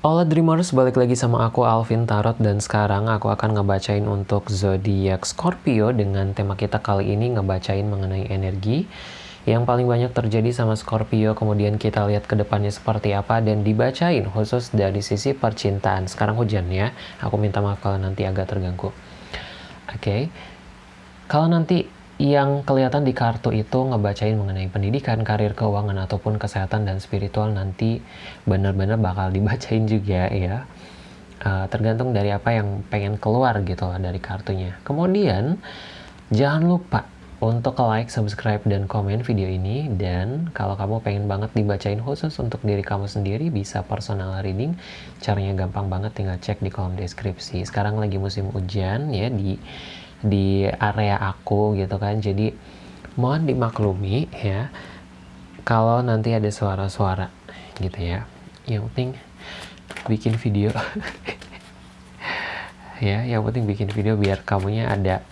Hola Dreamers, balik lagi sama aku Alvin Tarot dan sekarang aku akan ngebacain untuk zodiak Scorpio dengan tema kita kali ini ngebacain mengenai energi yang paling banyak terjadi sama Scorpio kemudian kita lihat ke depannya seperti apa dan dibacain khusus dari sisi percintaan. Sekarang hujan ya, aku minta maaf kalau nanti agak terganggu. Oke, okay. kalau nanti yang kelihatan di kartu itu ngebacain mengenai pendidikan, karir, keuangan, ataupun kesehatan dan spiritual nanti benar-benar bakal dibacain juga ya. Uh, tergantung dari apa yang pengen keluar gitu loh dari kartunya. Kemudian jangan lupa untuk like, subscribe, dan komen video ini. Dan kalau kamu pengen banget dibacain khusus untuk diri kamu sendiri, bisa personal reading. Caranya gampang banget, tinggal cek di kolom deskripsi. Sekarang lagi musim hujan ya di di area aku gitu kan. Jadi mohon dimaklumi ya kalau nanti ada suara-suara gitu ya. Yang penting bikin video. Ya yang penting bikin video biar kamunya ada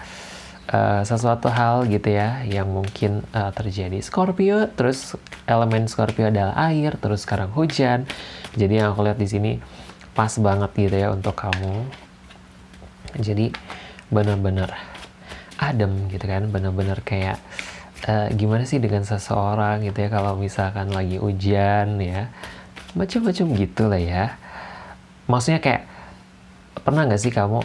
uh, sesuatu hal gitu ya yang mungkin uh, terjadi. Scorpio terus elemen Scorpio adalah air terus sekarang hujan. Jadi yang aku lihat di sini pas banget gitu ya untuk kamu. Jadi benar-benar adem gitu kan benar-benar kayak uh, gimana sih dengan seseorang gitu ya kalau misalkan lagi hujan ya macam-macam gitu lah ya. Maksudnya kayak pernah nggak sih kamu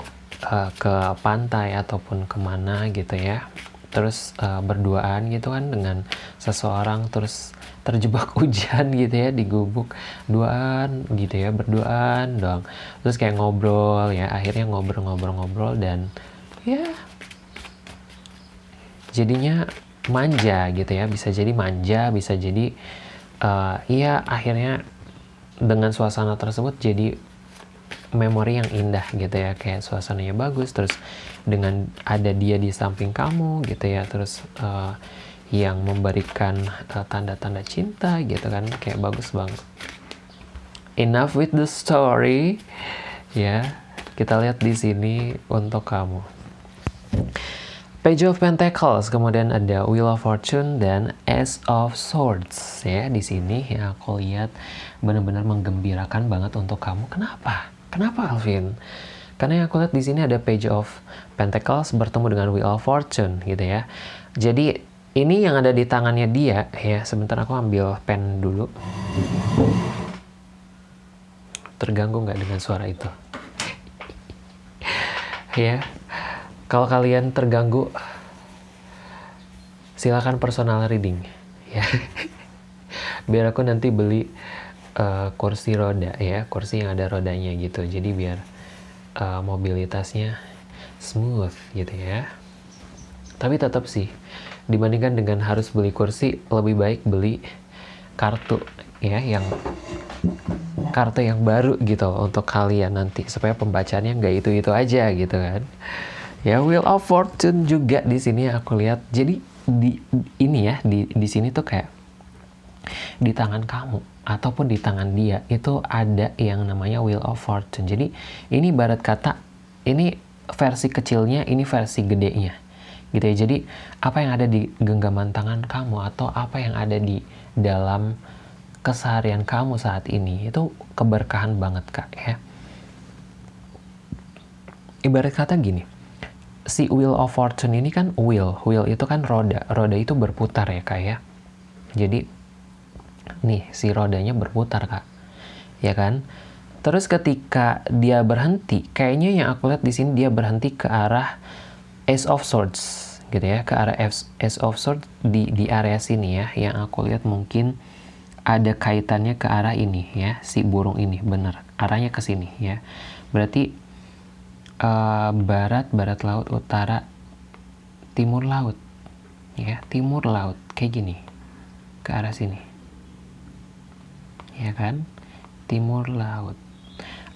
uh, ke pantai ataupun ke mana gitu ya terus uh, berduaan gitu kan dengan seseorang terus terjebak hujan gitu ya di gubuk duaan gitu ya berduaan dong terus kayak ngobrol ya akhirnya ngobrol-ngobrol-ngobrol dan ya. Jadinya manja gitu ya bisa jadi manja bisa jadi uh, iya akhirnya dengan suasana tersebut jadi memori yang indah gitu ya. Kayak suasananya bagus terus dengan ada dia di samping kamu gitu ya terus uh, yang memberikan eh, tanda-tanda uh, cinta gitu kan kayak bagus banget. Enough with the story. Ya kita lihat di sini untuk kamu Page of Pentacles, kemudian ada Wheel of Fortune dan Ace of Swords ya di sini yang aku lihat benar-benar menggembirakan banget untuk kamu. Kenapa? Kenapa Alvin? Karena yang aku lihat di sini ada Page of Pentacles bertemu dengan Wheel of Fortune gitu ya. Jadi ini yang ada di tangannya dia ya. Sebentar aku ambil pen dulu. Terganggu nggak dengan suara itu? ya kalau kalian terganggu, silakan personal reading ya. biar aku nanti beli uh, kursi roda ya, kursi yang ada rodanya gitu. Jadi biar uh, mobilitasnya smooth gitu ya. Tapi tetap sih, dibandingkan dengan harus beli kursi, lebih baik beli kartu ya yang kartu yang baru gitu untuk kalian nanti supaya pembacaannya nggak itu itu aja gitu kan ya Wheel of Fortune juga di sini aku lihat. Jadi di ini ya di di sini tuh kayak di tangan kamu ataupun di tangan dia itu ada yang namanya Wheel of Fortune. Jadi ini barat kata ini versi kecilnya ini versi gedenya. Gitu ya. Jadi apa yang ada di genggaman tangan kamu atau apa yang ada di dalam keseharian kamu saat ini itu keberkahan banget kak ya. Ibarat kata gini si wheel of fortune ini kan wheel, wheel itu kan roda, roda itu berputar ya kak ya. Jadi nih si rodanya berputar kak, ya kan? Terus ketika dia berhenti, kayaknya yang aku lihat di sini dia berhenti ke arah Ace of Swords, gitu ya, ke arah Ace of Swords di di area sini ya, yang aku lihat mungkin ada kaitannya ke arah ini ya, si burung ini, bener, arahnya ke sini ya. Berarti uh, barat, barat laut, utara, timur laut. Ya, timur laut kayak gini. Ke arah sini. Ya kan? Timur laut.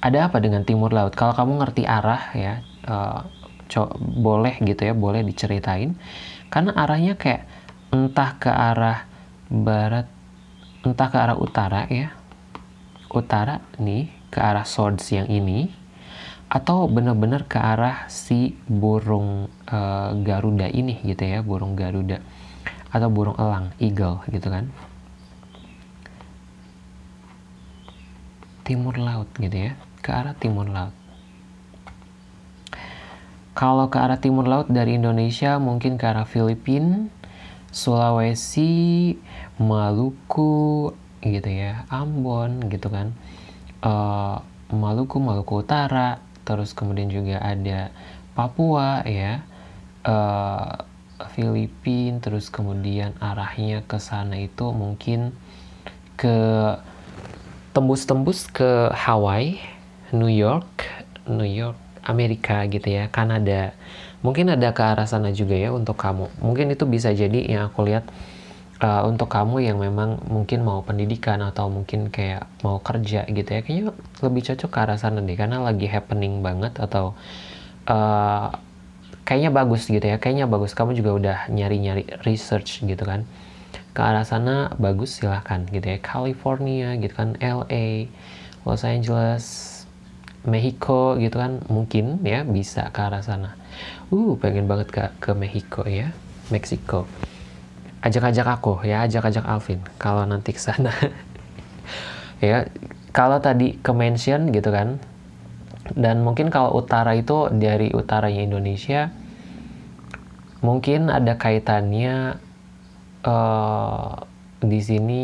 Ada apa dengan timur laut? Kalau kamu ngerti arah ya, uh, boleh gitu ya, boleh diceritain. Karena arahnya kayak entah ke arah barat, entah ke arah utara ya. Utara nih, ke arah swords yang ini, atau benar-benar ke arah si burung uh, Garuda ini gitu ya burung Garuda atau burung elang eagle gitu kan timur laut gitu ya ke arah timur laut kalau ke arah timur laut dari Indonesia mungkin ke arah Filipina, Sulawesi, Maluku gitu ya, Ambon gitu kan. Uh, Maluku, Maluku Utara, terus kemudian juga ada Papua ya. Uh, Filipina, terus kemudian arahnya ke sana itu mungkin ke tembus-tembus ke Hawaii, New York, New York Amerika gitu ya, Kanada. Mungkin ada ke arah sana juga ya untuk kamu. Mungkin itu bisa jadi yang aku lihat uh, untuk kamu yang memang mungkin mau pendidikan atau mungkin kayak mau kerja gitu ya. Kayaknya lebih cocok ke arah sana deh karena lagi happening banget atau uh, kayaknya bagus gitu ya. Kayaknya bagus. Kamu juga udah nyari-nyari research gitu kan. Ke arah sana bagus silahkan gitu ya. California gitu kan, LA, Los Angeles, Mexico gitu kan mungkin ya bisa ke arah sana. Uh, pengen banget ke ke Mexico ya, Meksiko. Ajak-ajak aku ya, ajak-ajak Alvin kalau nanti ke sana. ya, kalau tadi ke mention gitu kan. Dan mungkin kalau utara itu dari utaranya Indonesia mungkin ada kaitannya uh, di sini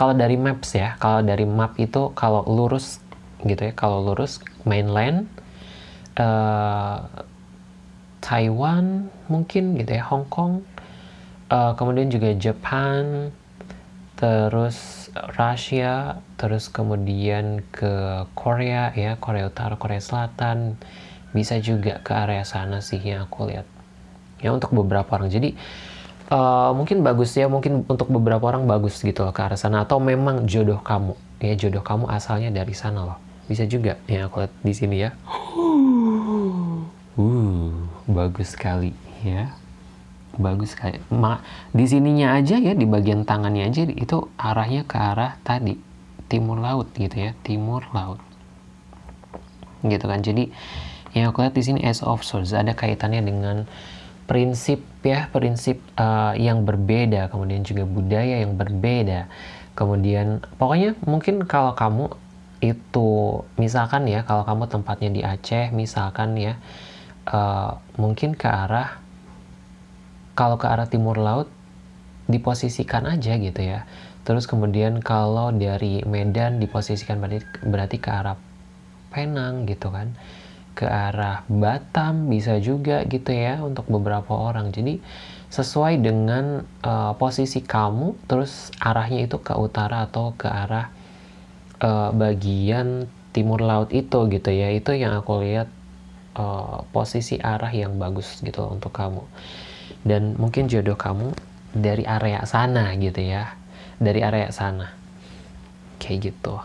kalau dari maps ya kalau dari map itu kalau lurus gitu ya kalau lurus mainland uh, Taiwan mungkin gitu ya Hong Kong uh, kemudian juga Jepang terus Rusia terus kemudian ke Korea ya Korea Utara Korea Selatan bisa juga ke area sana sih yang aku lihat. Ya untuk beberapa orang. Jadi uh, mungkin bagus ya mungkin untuk beberapa orang bagus gitu loh ke arah sana. Atau memang jodoh kamu ya jodoh kamu asalnya dari sana loh. Bisa juga ya aku lihat di sini ya bagus sekali ya. Bagus sekali. Ma, di sininya aja ya di bagian tangannya aja itu arahnya ke arah tadi timur laut gitu ya timur laut. Gitu kan. Jadi yang aku lihat di sini as of swords ada kaitannya dengan prinsip ya prinsip uh, yang berbeda kemudian juga budaya yang berbeda. Kemudian pokoknya mungkin kalau kamu itu misalkan ya kalau kamu tempatnya di Aceh misalkan ya uh, mungkin ke arah kalau ke arah timur laut diposisikan aja gitu ya terus kemudian kalau dari Medan diposisikan berarti, berarti ke arah Penang gitu kan ke arah Batam bisa juga gitu ya untuk beberapa orang. Jadi sesuai dengan uh, posisi kamu terus arahnya itu ke utara atau ke arah uh, bagian timur laut itu gitu ya. Itu yang aku lihat uh, posisi arah yang bagus gitu untuk kamu. Dan mungkin jodoh kamu dari area sana gitu ya. Dari area sana. Kayak gitu.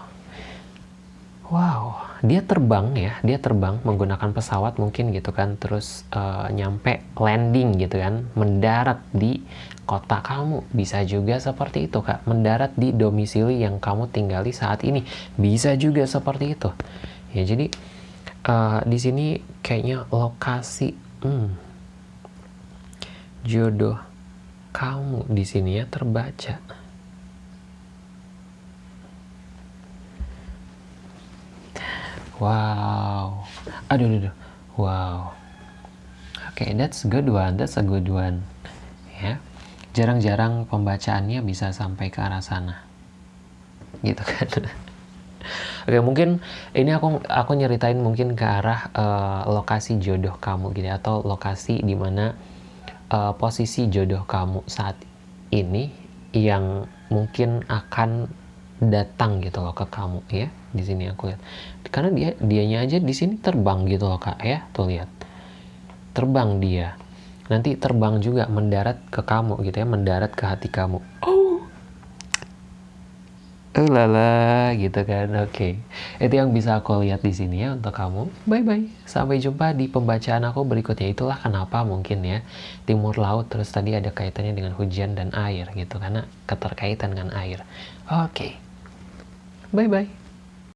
Wow dia terbang ya dia terbang menggunakan pesawat mungkin gitu kan terus uh, nyampe landing gitu kan mendarat di kota kamu bisa juga seperti itu kak mendarat di domisili yang kamu tinggali saat ini bisa juga seperti itu ya jadi uh, di sini kayaknya lokasi hmm, jodoh kamu di sini ya terbaca Wow. Aduh, aduh, aduh. Wow. Oke, okay, that's good one. That's a good one. Ya. Jarang-jarang pembacaannya bisa sampai ke arah sana. Gitu kan. Oke, mungkin ini aku aku nyeritain mungkin ke arah uh, lokasi jodoh kamu gitu atau lokasi di mana uh, posisi jodoh kamu saat ini yang mungkin akan datang gitu loh ke kamu ya. Di sini aku lihat. Karena dia dianya aja di sini terbang gitu loh kak ya. Tuh lihat. Terbang dia. Nanti terbang juga mendarat ke kamu gitu ya mendarat ke hati kamu. Oh oh lala gitu kan oke okay. itu yang bisa aku lihat di sini ya untuk kamu bye bye sampai jumpa di pembacaan aku berikutnya itulah kenapa mungkin ya timur laut terus tadi ada kaitannya dengan hujan dan air gitu karena keterkaitan dengan air oke okay. Bye bye.